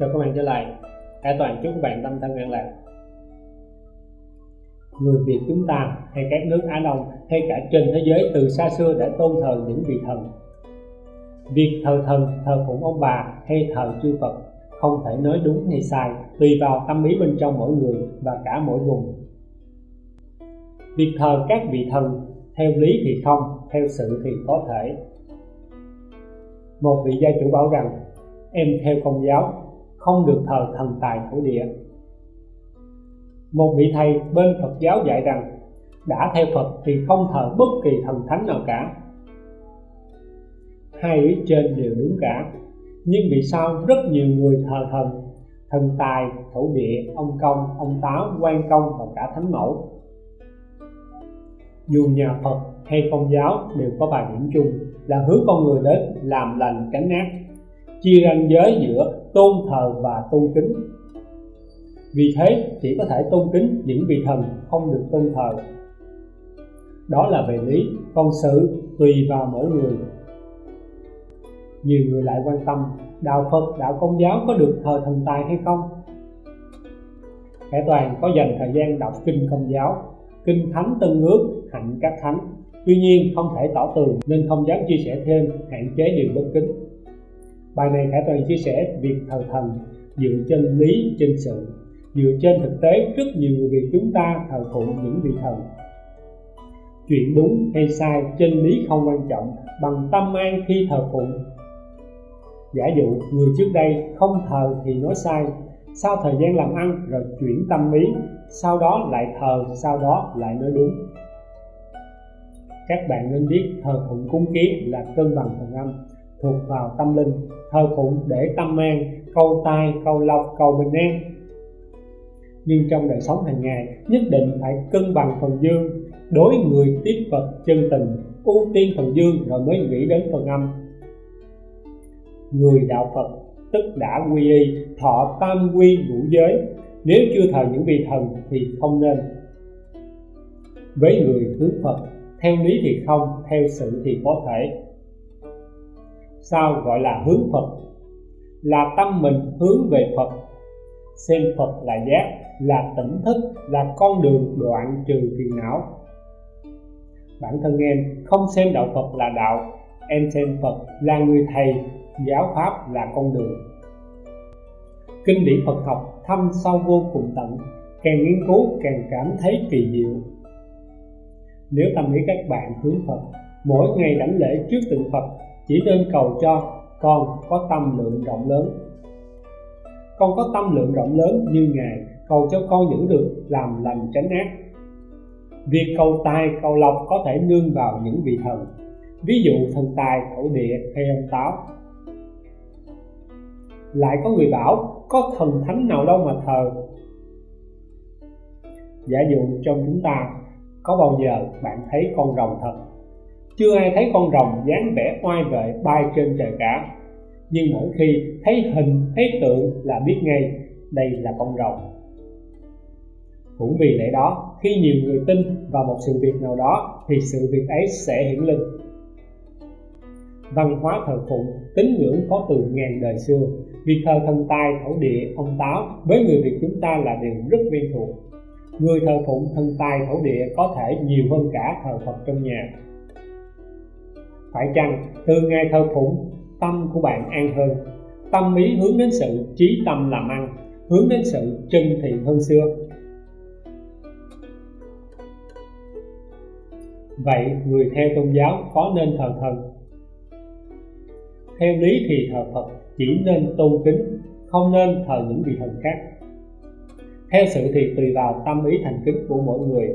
Chào các bạn trở lại. Hải Toàn chúc các bạn tâm thân an lạc. Người Việt chúng ta hay các nước Á Đông hay cả trên thế giới từ xa xưa đã tôn thờ những vị thần. Việc thờ thần, thờ phụng ông bà hay thờ chư Phật không thể nói đúng hay sai tùy vào tâm ý bên trong mỗi người và cả mỗi vùng. Việc thờ các vị thần theo lý thì không, theo sự thì có thể. Một vị gia chủ bảo rằng em theo công giáo không được thờ thần tài thổ địa. Một vị thầy bên Phật giáo dạy rằng, đã theo Phật thì không thờ bất kỳ thần thánh nào cả. Hai ý trên đều đúng cả, nhưng vì sao rất nhiều người thờ thần thần tài, thổ địa, ông công, ông táo, quan công và cả thánh mẫu? Dù nhà Phật hay công giáo đều có vài điểm chung là hướng con người đến làm lành, tránh ác chia ranh giới giữa tôn thờ và tôn kính vì thế chỉ có thể tôn kính những vị thần không được tôn thờ đó là về lý còn sự tùy vào mỗi người nhiều người lại quan tâm đạo phật đạo công giáo có được thờ thần tài hay không Khải Toàn có dành thời gian đọc kinh công giáo, kinh thánh tân ước, hạnh các thánh. Tuy nhiên không thể tỏ tường nên không dám chia sẻ thêm, hạn chế điều bất kính. Bài này Khải Toàn chia sẻ việc thờ thần dựa trên lý, trên sự. Dựa trên thực tế, rất nhiều người Việt chúng ta thờ phụng những vị thần. Chuyện đúng hay sai, trên lý không quan trọng, bằng tâm an khi thờ phụng. Giả dụ, người trước đây không thờ thì nói sai, sau thời gian làm ăn rồi chuyển tâm lý sau đó lại thờ, sau đó lại nói đúng. Các bạn nên biết thờ phụng cúng kiến là cân bằng phần âm, thuộc vào tâm linh, thờ phụng để tâm an câu tai câu lộc, cầu bình an. Nhưng trong đời sống hàng ngày, nhất định phải cân bằng phần dương, đối người tiếp vật chân tình, ưu tiên phần dương rồi mới nghĩ đến phần âm. Người đạo phật tức đã quy y, thọ tam quy ngũ giới, nếu chưa thờ những vị thần thì không nên. Với người hướng phật, theo lý thì không, theo sự thì có thể sao gọi là hướng Phật? Là tâm mình hướng về Phật. Xem Phật là giác, là tỉnh thức, là con đường đoạn trừ phiền não. Bản thân em không xem đạo Phật là đạo, em xem Phật là người thầy, giáo pháp là con đường. Kinh điển Phật học thâm sâu vô cùng tận, càng nghiên cứu càng cảm thấy kỳ diệu. Nếu tâm lý các bạn hướng Phật, mỗi ngày đảnh lễ trước tượng Phật chỉ nên cầu cho con có tâm lượng rộng lớn. Con có tâm lượng rộng lớn như ngài, cầu cho con giữ được làm lành tránh ác. Việc cầu tài, cầu lộc có thể nương vào những vị thần. Ví dụ thần tài, thổ địa hay ông táo. Lại có người bảo, có thần thánh nào đâu mà thờ. Giả dụ trong chúng ta, có bao giờ bạn thấy con rồng thật? Chưa ai thấy con rồng dáng vẻ oai vệ bay trên trời cả. Nhưng mỗi khi thấy hình, thấy tượng là biết ngay đây là con rồng. Cũng vì lẽ đó, khi nhiều người tin vào một sự việc nào đó, thì sự việc ấy sẽ hiển linh văn hóa thờ phụng tín ngưỡng có từ ngàn đời xưa. Việc thờ thần tài, thổ địa, ông táo, với người việt chúng ta là điều rất quen thuộc. Người thờ phụng thần tài, thổ địa có thể nhiều hơn cả thờ phật trong nhà phải chăng từ ngày thờ phụng, tâm của bạn an hơn? Tâm ý hướng đến sự trí tâm làm ăn, hướng đến sự chân thiện hơn xưa. Vậy người theo tôn giáo có nên thờ thần? Theo lý thì thờ phật chỉ nên tôn kính, không nên thờ những vị thần khác. Theo sự thì tùy vào tâm ý thành kính của mỗi người.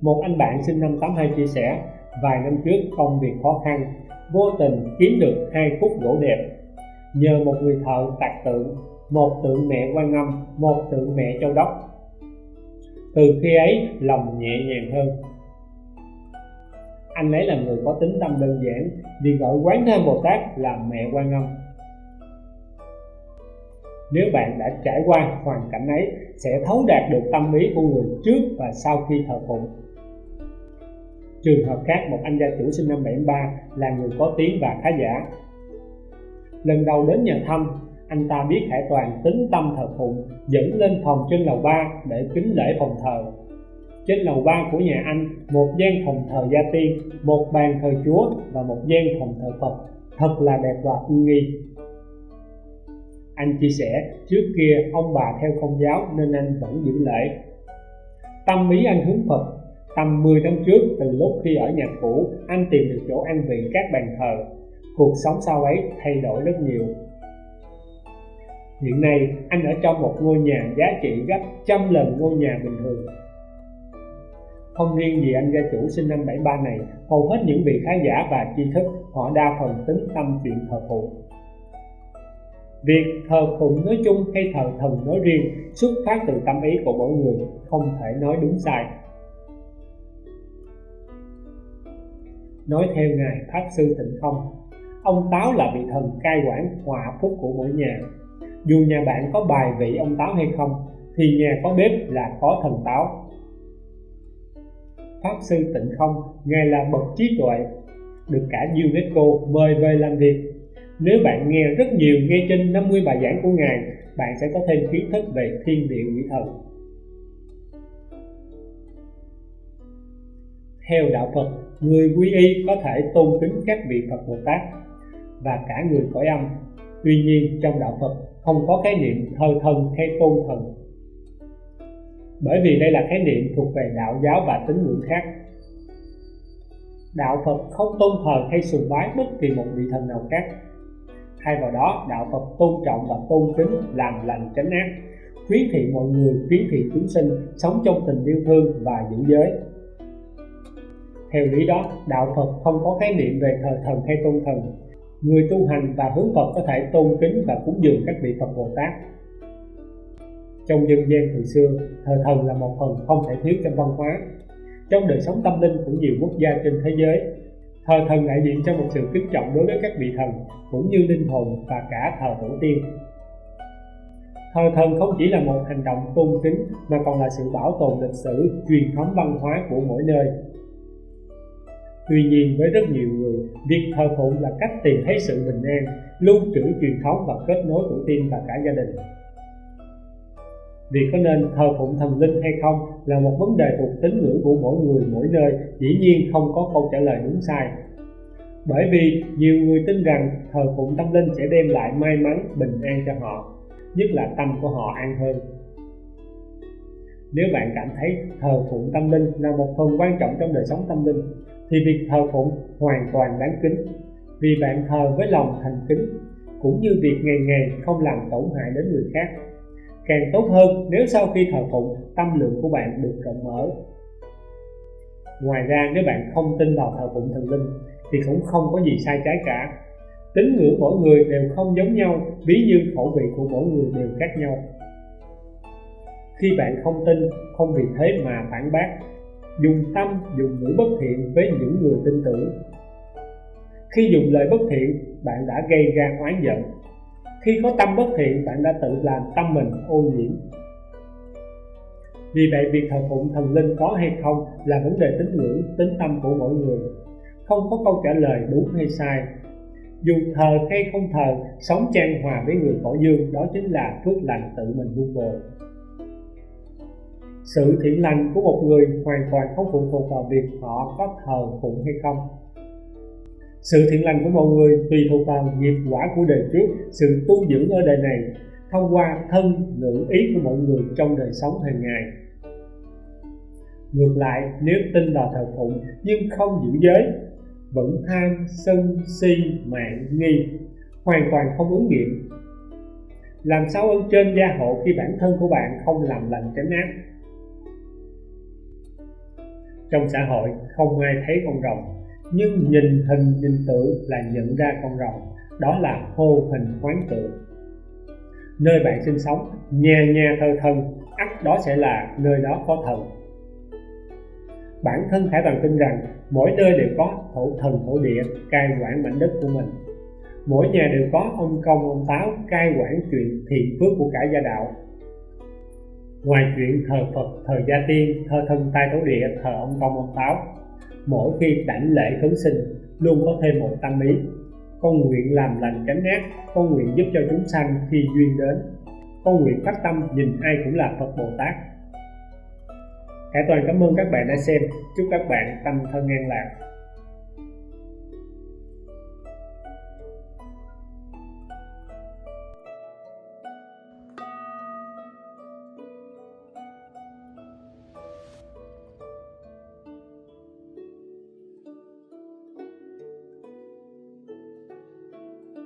Một anh bạn sinh năm 82 chia sẻ vài năm trước công việc khó khăn, vô tình kiếm được hai khúc gỗ đẹp. Nhờ một người thợ tạc tượng, một tượng mẹ quan âm, một tượng mẹ châu đốc. Từ khi ấy, lòng nhẹ nhàng hơn. Anh ấy là người có tính tâm đơn giản, vì gọi quán thêm bồ tát là mẹ quan âm. Nếu bạn đã trải qua hoàn cảnh ấy, sẽ thấu đạt được tâm ý của người trước và sau khi thờ phụng. Trường hợp khác, một anh gia chủ sinh năm 73 là người có tiếng và khá giả. Lần đầu đến nhà thăm, anh ta biết Hải Toàn tính tâm thờ phụng dẫn lên phòng trên lầu ba để kính lễ phòng thờ. Trên lầu ba của nhà anh một gian phòng thờ gia tiên một bàn thờ chúa và một gian phòng thờ phật. Thật là đẹp và uy nghi. Anh chia sẻ trước kia ông bà theo công giáo nên anh vẫn giữ lễ. Tâm ý anh hướng phật tầm 10 năm trước từ lúc khi ở nhà cũ anh tìm được chỗ an vị các bàn thờ cuộc sống sau ấy thay đổi rất nhiều hiện nay anh ở trong một ngôi nhà giá trị gấp trăm lần ngôi nhà bình thường không riêng gì anh gia chủ sinh năm 73 này, hầu hết những vị khán giả và tri thức họ đa phần tính tâm chuyện thờ phụng. Việc thờ phụng nói chung hay thờ thần nói riêng xuất phát từ tâm ý của mỗi người, không thể nói đúng sai. Nói theo Ngài Pháp Sư Tịnh Không, ông Táo là vị thần cai quản hòa phúc của mỗi nhà. Dù nhà bạn có bài vị ông Táo hay không, thì nhà có bếp là có thần Táo Pháp Sư Tịnh Không, Ngài là bậc trí tuệ, được cả UNESCO mời về làm việc. Nếu bạn nghe rất nhiều nghe trên 50 bài giảng của Ngài, bạn sẽ có thêm kiến thức về thiên địa quỷ thần. Theo đạo Phật, người quy y có thể tôn kính các vị Phật Bồ Tát và cả người cõi âm. Tuy nhiên, trong đạo Phật không có khái niệm thờ thần hay tôn thần. Bởi vì đây là khái niệm thuộc về đạo giáo và tín ngưỡng khác. Đạo phật không tôn thờ hay sùng bái bất kỳ một vị thần nào khác. Thay vào đó đạo phật tôn trọng và tôn kính làm lành tránh ác khuyến thị mọi người khuyến thị chúng sinh sống trong tình yêu thương và giữ giới theo lý đó, đạo phật không có khái niệm về thờ thần hay tôn thần. Người tu hành và hướng phật có thể tôn kính và cúng dường các vị phật bồ tát. Trong dân gian thời xưa thờ thần là một phần không thể thiếu trong văn hóa. Trong đời sống tâm linh của nhiều quốc gia trên thế giới thờ thần đại diện cho một sự kính trọng đối với các vị thần, cũng như linh hồn và cả thờ tổ tiên. Thờ thần không chỉ là một hành động tôn kính, mà còn là sự bảo tồn lịch sử, truyền thống văn hóa của mỗi nơi. Tuy nhiên với rất nhiều người, việc thờ phụng là cách tìm thấy sự bình an, lưu trữ truyền thống và kết nối tổ tiên và cả gia đình. Việc có nên thờ phụng thần linh hay không là một vấn đề thuộc tín ngưỡng của mỗi người mỗi nơi, dĩ nhiên không có câu trả lời đúng sai. Bởi vì nhiều người tin rằng thờ phụng tâm linh sẽ đem lại may mắn, bình an cho họ, nhất là tâm của họ an hơn. Nếu bạn cảm thấy thờ phụng tâm linh là một phần quan trọng trong đời sống tâm linh, thì việc thờ phụng hoàn toàn đáng kính, vì bạn thờ với lòng thành kính, cũng như việc ngày ngày không làm tổn hại đến người khác. Càng tốt hơn nếu sau khi thờ phụng tâm lượng của bạn được rộng mở. Ngoài ra nếu bạn không tin vào thờ phụng thần linh thì cũng không có gì sai trái cả. Tín ngưỡng mỗi người đều không giống nhau ví như khẩu vị của mỗi người đều khác nhau. Khi bạn không tin không vì thế mà phản bác dùng tâm, dùng ngữ bất thiện với những người tin tưởng. Khi dùng lời bất thiện, bạn đã gây ra oán giận. Khi có tâm bất thiện, bạn đã tự làm tâm mình ô nhiễm. Vì vậy, việc thờ phụng thần linh có hay không là vấn đề tín ngưỡng, tính tâm của mỗi người. Không có câu trả lời đúng hay sai. Dù thờ hay không thờ, sống trang hòa với người cõi dương, đó chính là phước lành tự mình vun bồi sự thiện lành của một người hoàn toàn không phụ thuộc vào việc họ có thờ phụng hay không. Sự thiện lành của mọi người tùy thuộc vào nghiệp quả của đời trước, sự tu dưỡng ở đời này, thông qua thân ngữ ý của mọi người trong đời sống hàng ngày. Ngược lại, nếu tin vào thờ phụng nhưng không giữ giới, vẫn tham sân, si, mạng, nghi, hoàn toàn không ứng nghiệm. Làm sao ơn trên gia hộ khi bản thân của bạn không làm lành tránh ác? Trong xã hội không ai thấy con rồng, nhưng nhìn hình nhìn tượng là nhận ra con rồng, đó là hô hình hoán tượng nơi bạn sinh sống nhà nhà thờ thần, ắt đó sẽ là nơi đó có thần. Bản thân Khải Toàn tin rằng mỗi nơi đều có thổ thần thổ địa cai quản mảnh đất của mình. Mỗi nhà đều có ông công, ông táo cai quản chuyện thiện phước của cả gia đạo ngoài chuyện thờ Phật, thờ gia tiên, thờ thân tai thổ địa, thờ ông công ông táo mỗi khi đảnh lễ khấn sinh luôn có thêm một tâm ý. Con nguyện làm lành tránh ác con nguyện giúp cho chúng sanh khi duyên đến. Con nguyện phát tâm nhìn ai cũng là phật bồ tát. Hải Toàn cảm ơn các bạn đã xem. Chúc các bạn tâm thân an lạc.